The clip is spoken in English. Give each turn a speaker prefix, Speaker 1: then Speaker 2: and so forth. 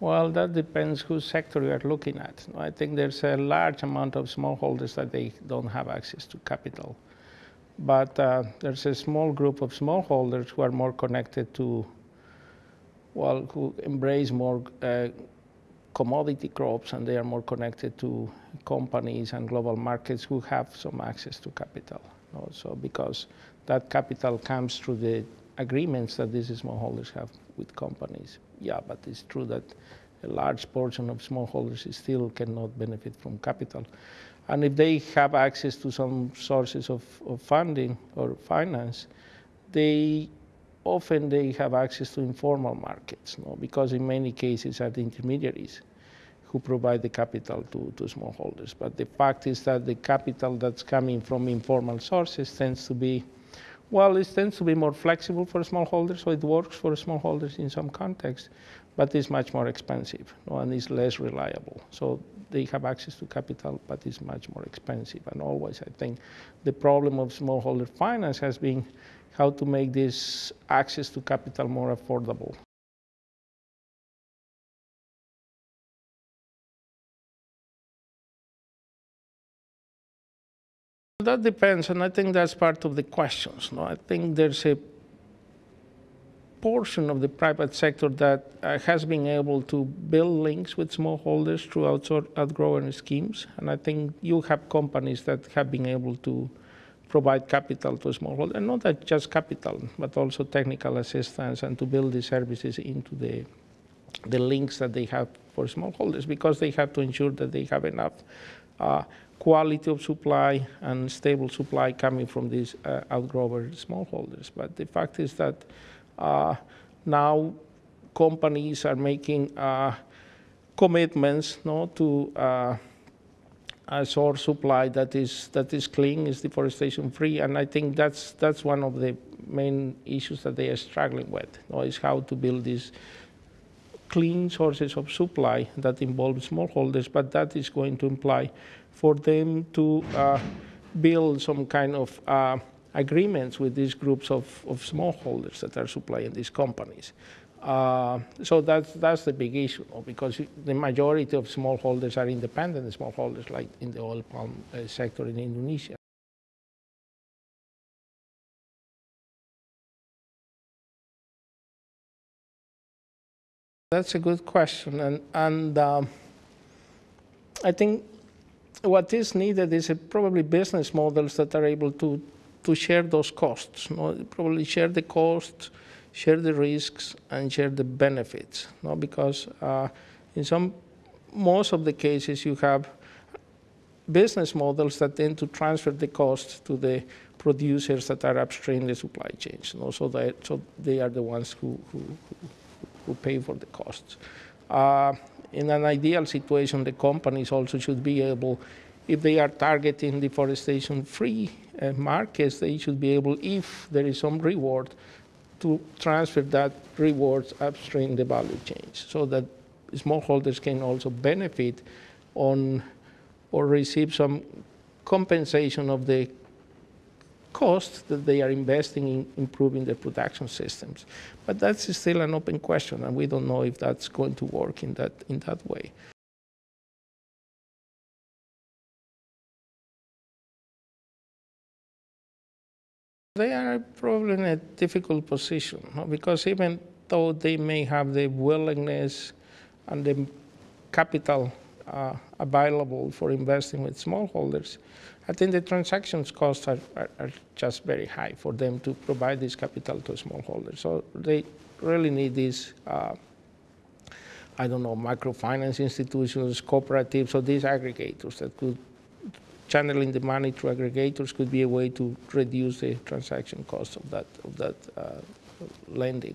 Speaker 1: Well, that depends whose sector you are looking at. I think there's a large amount of smallholders that they don't have access to capital. But uh, there's a small group of smallholders who are more connected to, well, who embrace more uh, commodity crops and they are more connected to companies and global markets who have some access to capital. Also, because that capital comes through the agreements that these smallholders have with companies. Yeah, but it's true that a large portion of smallholders still cannot benefit from capital. And if they have access to some sources of, of funding or finance, they often they have access to informal markets, no? because in many cases are the intermediaries who provide the capital to, to smallholders. But the fact is that the capital that's coming from informal sources tends to be, well, it tends to be more flexible for smallholders, so it works for smallholders in some contexts, but it's much more expensive and it's less reliable. So they have access to capital, but it's much more expensive. And always, I think, the problem of smallholder finance has been how to make this access to capital more affordable. That depends, and I think that's part of the questions. No? I think there's a portion of the private sector that uh, has been able to build links with smallholders through outgrowing schemes. And I think you have companies that have been able to provide capital to smallholders, and not that just capital, but also technical assistance and to build the services into the, the links that they have for smallholders because they have to ensure that they have enough uh, quality of supply and stable supply coming from these uh, outgrower smallholders. But the fact is that uh, now companies are making uh, commitments no, to uh, a source supply that is that is clean, is deforestation free, and I think that's that's one of the main issues that they are struggling with. No, is how to build these clean sources of supply that involve smallholders, but that is going to imply for them to uh, build some kind of uh, agreements with these groups of, of smallholders that are supplying these companies. Uh, so that's, that's the big issue, because the majority of smallholders are independent smallholders, like in the oil palm uh, sector in Indonesia. That's a good question, and, and um, I think what is needed is probably business models that are able to, to share those costs, no? probably share the costs, share the risks, and share the benefits. No? Because uh, in some, most of the cases you have business models that tend to transfer the cost to the producers that are upstream the supply chains. No? So, that, so they are the ones who, who, who pay for the costs. Uh, in an ideal situation, the companies also should be able, if they are targeting deforestation-free uh, markets, they should be able, if there is some reward, to transfer that rewards upstream the value chains so that smallholders can also benefit on or receive some compensation of the cost that they are investing in improving their production systems. But that's still an open question, and we don't know if that's going to work in that, in that way. They are probably in a difficult position because even though they may have the willingness and the capital uh, available for investing with smallholders, I think the transactions costs are, are, are, just very high for them to provide this capital to smallholders. So they really need these, uh, I don't know, microfinance institutions, cooperatives, or these aggregators that could channeling the money through aggregators could be a way to reduce the transaction cost of that of that uh, lending.